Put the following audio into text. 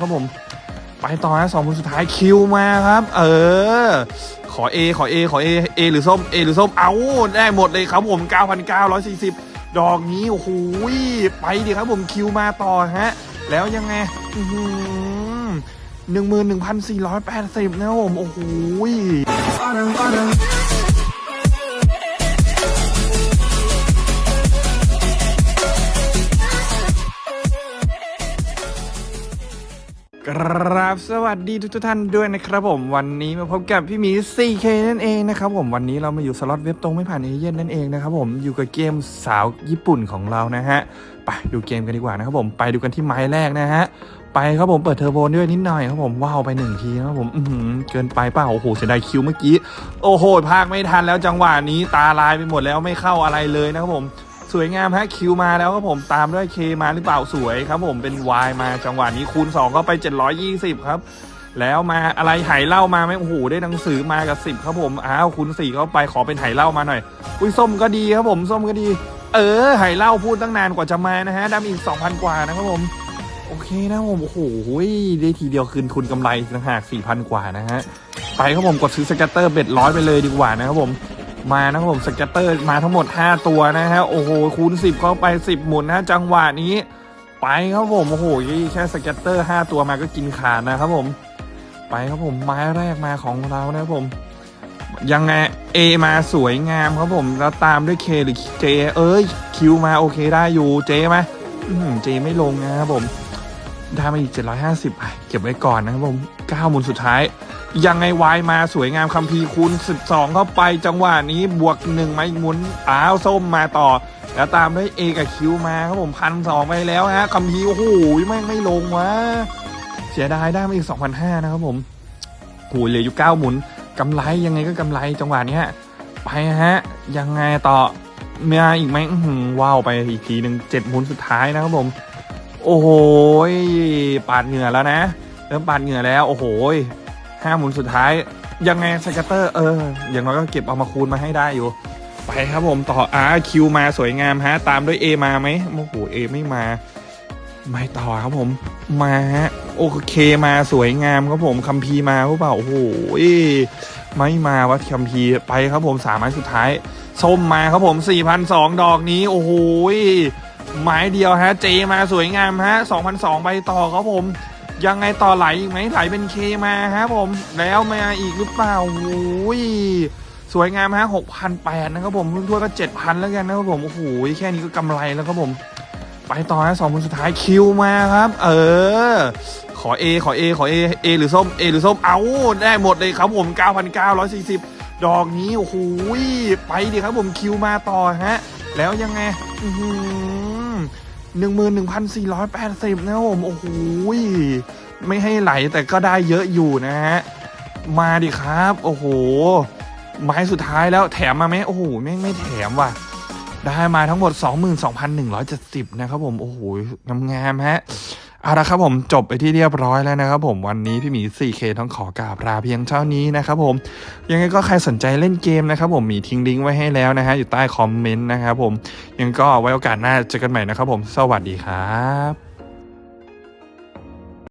ครับผม ไปต่อนะสองคนสุดท้ายคิวมาครับ เออ ขอ A ขอ A ขอ A A หรือส้ม A หรือส้ม เอาได้หมดเลยครับผม 9,940 ดอกนี้ โอ้โหไปดิครับผมคิวมาต่อฮะ แล้วยังไงหนึ่งหมื่นหนึ่งพันสี่ร้อยแปดสิบนะครับผม โอ้โห ครับสวัสดีทุกทท่านด้วยนะครับผมวันนี้มาพบกับพี่หมี 4K นั่นเองนะครับผมวันนี้เรามาอยู่สล็อตเว็บตรงไม่ผ่านเอเย่นนั่นเองนะครับผมอยู่กับเกมสาวญี่ปุ่นของเรานะฮะไปดูเกมกันดีกว่านะครับผมไปดูกันที่ไม้แรกนะฮะไปครับผมเปิดเทอร์โบด้วยนิดหน่อยครับผมว้าวไปหนึ่งทีนะครับผมอือหือเกินไปเปล่าโอ้โหเสียดายคิวเมื่อกี้โอ้โหพากไม่ทันแล้วจังหวะนี้ตาลายไปหมดแล้วไม่เข้าอะไรเลยนะครับผม สวยงามฮะคิวมาแล้วครับผมตามด้วยเคมาหรือเปล่าสวยครับผมเป็น Y มาจังหวะนี้คูณ 2 ก็ไป 720 ครับ แล้วมาอะไรไหเหล้ามาไหมโอ้โหได้หนังสือมากับ 10 ครับผมอ้าวคูณ4เข้าไปขอเป็นไหเหล้ามาหน่อย อุ้ยส้มก็ดีครับผมส้มก็ดี เออไหเหล้าพูดตั้งนานกว่าจะมานะฮะดำอีก 2,000 กว่านะครับผมโอเคนะผมโอ้โหได้ทีเดียวคืนทุนกำไรต่างหาก4,000 กว่านะฮะไปครับผมกดซื้อ scatter bet ร้อยไปเลยดีกว่านะครับผม มานะผม scatter มาทั้งหมด 5 ตัวนะฮะโอ้โหคูณ 10 เข้าไป 10 หมุนนะจังหวะนี้ ไปครับผมโอ้โหแค่ scatter 5 ตัวมาก็กินขาดนะครับผม ไปครับผมไม้แรกมาของเรานะครับผมยังไง A มาสวยงามครับผมแล้วตามด้วย K หรือ J เอ้ย Q มาโอเคได้อยู่ J ไหมอื้อหือ J ไม่ลงนะครับผม ได้มาอีก 750อะเก็บไว้ก่อนนะครับผม 9 หมุนสุดท้าย ยังไงวายมาสวยงามคัมภีร์คูณ12 เข้าไปจังหวะนี้บวกหนึ่งมาอีกหมุนอ้าวส้มมาต่อ แล้วตามด้วยเอกับคิวมาครับผมพันสองไปแล้วฮะคัมภีร์โอ้โหแม่งไม่ลงวะเสียดายได้มาอีก2,500นะครับผมโหเหลืออยู่9หมุนกำไรยังไงก็กำไรจังหวะนี้ไปฮะ ยังไงต่อมาอีกไหมว้าวไปอีกทีหนึ่งเจ็ดหมุนสุดท้ายนะครับผม โอ้โหปาดเหงื่อแล้วนะ เริ่มปาดเหงื่อแล้ว โอ้โห ห้าหมุนสุดท้าย ยังไงสเกตเตอร์เออ อย่างน้อยก็เก็บเอามาคูณมาให้ได้อยู่ ไปครับผมต่ออาคิวมาสวยงามฮะ ตามด้วย A มาไหมโอ้โหเอไม่มา ไม่ต่อครับผมมาฮะโอเคมาสวยงามครับผมคัมพีมาหรือเปล่าโอ้โหไม่มาวัดคัมพีไปครับผมสามไม้สุดท้ายส้มมาครับผม4,002ดอกนี้ โอ้โหไม้เดียวฮะ เจมาสวยงามฮะ2,002ไปต่อครับผม ยังไงต่อไหลอีกไหมไหลเป็นเคมาครับผม แล้วมาอีกหรือเปล่าโอ้ยสวยงามฮะหกพันแปดนะครับผมรุ่นทั่วก็เจ็ดพันแล้วกันนะครับผมโอ้โหแค่นี้ก็กำไรแล้วครับผม ไปต่อนะสองคนสุดท้ายคิวมาครับ เออ ขอ A ขอ A ขอ A A หรือส้ม A หรือส้มเอาได้หมดเลยครับผม 9,940 ดอกนี้โอ้โหไปดิครับผมคิวมาต่อฮะ แล้วยังไง หนึ่งหมื่นหนึ่งพันสี่ร้อยแปดสิบนะครับผม โอ้โหไม่ให้ไหลแต่ก็ได้เยอะอยู่นะฮะ มาดิครับ โอ้โห ไม้สุดท้ายแล้วแถมมาไหมโอ้โหไม่ไม่แถมว่ะ ได้มาทั้งหมด 22,170 นะครับผม โอ้โหงามๆฮะ เอาละครับผมจบไปที่เรียบร้อยแล้วนะครับผมวันนี้พี่หมี 4K ต้องขอกราบลาเพียงเท่านี้นะครับผมยังไงก็ใครสนใจเล่นเกมนะครับผมมีทิ้งลิงก์ไว้ให้แล้วนะฮะอยู่ใต้คอมเมนต์นะครับผมยังก็ไว้โอกาสหน้าเจอกันใหม่นะครับผมสวัสดีครับ